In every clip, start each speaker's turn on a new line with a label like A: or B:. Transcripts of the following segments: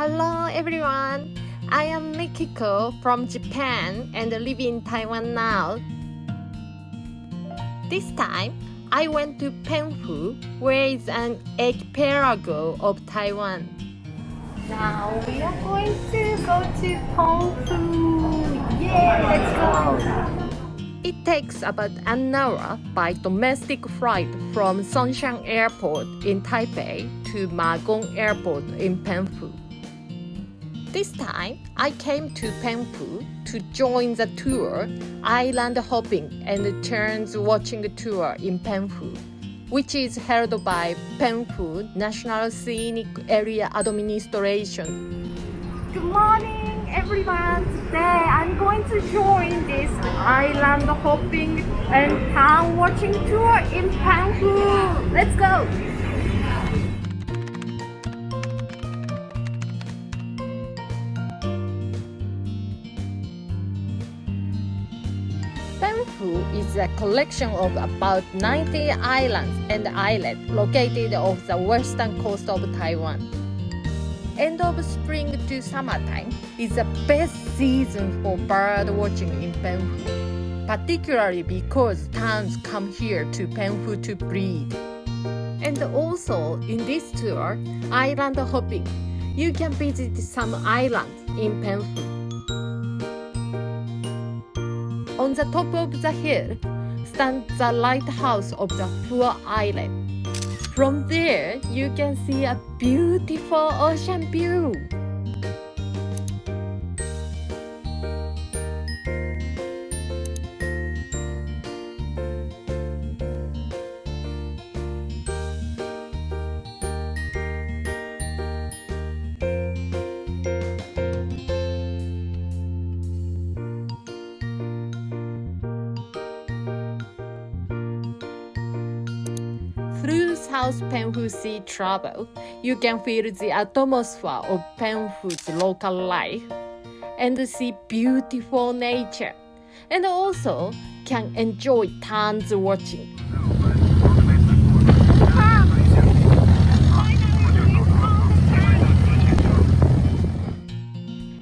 A: Hello everyone. I am Mikiko from Japan and live in Taiwan now. This time, I went to Penghu, where is an archipelago of Taiwan. Now we are going to go to Penghu. Yeah, let's go. It takes about an hour by domestic flight from Songshan Airport in Taipei to Ma Gong Airport in Penghu. This time, I came to Penghu to join the tour, island hopping and terns watching tour in Penghu, which is held by Penghu National Scenic Area Administration. Good morning, everyone. Today, I'm going to join this island hopping and town watching tour in Penghu. Let's go. Penghu is a collection of about 90 islands and islets located off the western coast of Taiwan. End of spring to summertime is the best season for bird watching in Penghu, particularly because terns come here to Penghu to breed. And also in this tour, island hopping, you can visit some islands in Penghu. On the top of the hill stands the lighthouse of the Hua Island. From there, you can see a beautiful ocean view. Through South Penghu Sea travel, you can feel the atmosphere of Penghu's local life and see beautiful nature, and also can enjoy terns watching.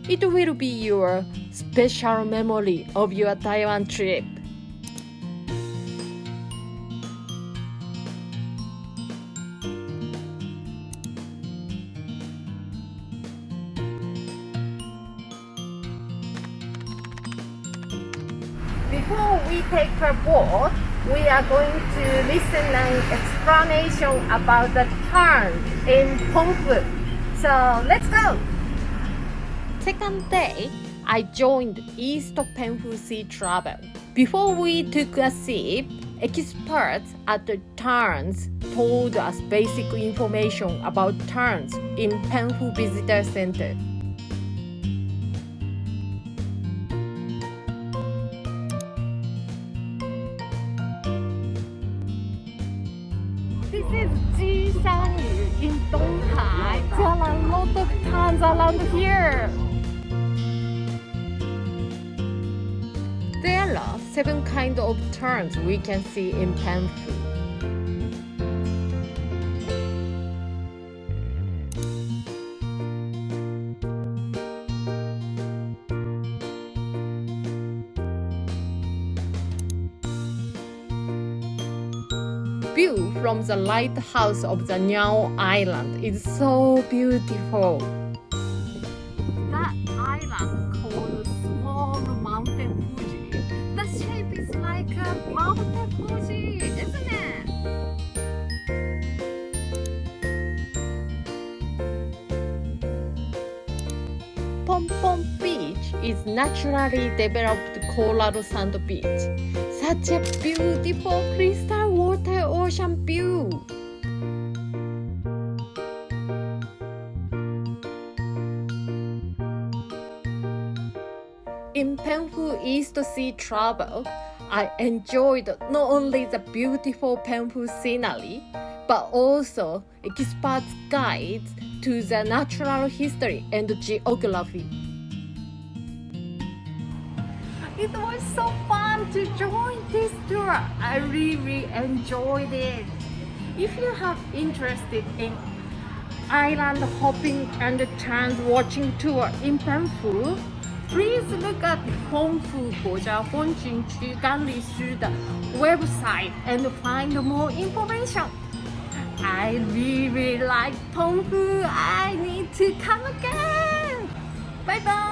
A: It will be your special memory of your Taiwan trip. We take a boat, we are going to listen an explanation about the tern in Penghu. So let's go! Second day, I joined East of Penghu Sea Travel. Before we took a sip, experts at the terns told us basic information about terns in Penghu Visitor Center. This is Jishanyu in Donghai. There are a lot of towns around here. There are seven kinds of terns we can see in Penghu. View from the lighthouse of the Niao Island is so beautiful. That island called Small Mountain Fuji. The shape is like a mountain Fuji, isn't it? Pom Pom Beach is naturally developed coral sand beach. Such a beautiful crystal In Penghu East Sea travel, I enjoyed not only the beautiful Penghu scenery, but also expert guides to the natural history and geography. It was so fun to join this tour. I really enjoyed it. If you have interested in island hopping and trans watching tour in Penghu please look at Hongfu Guojia Huangjingqu Ganlishu the website and find more information. I really like Penghu. I need to come again. Bye bye.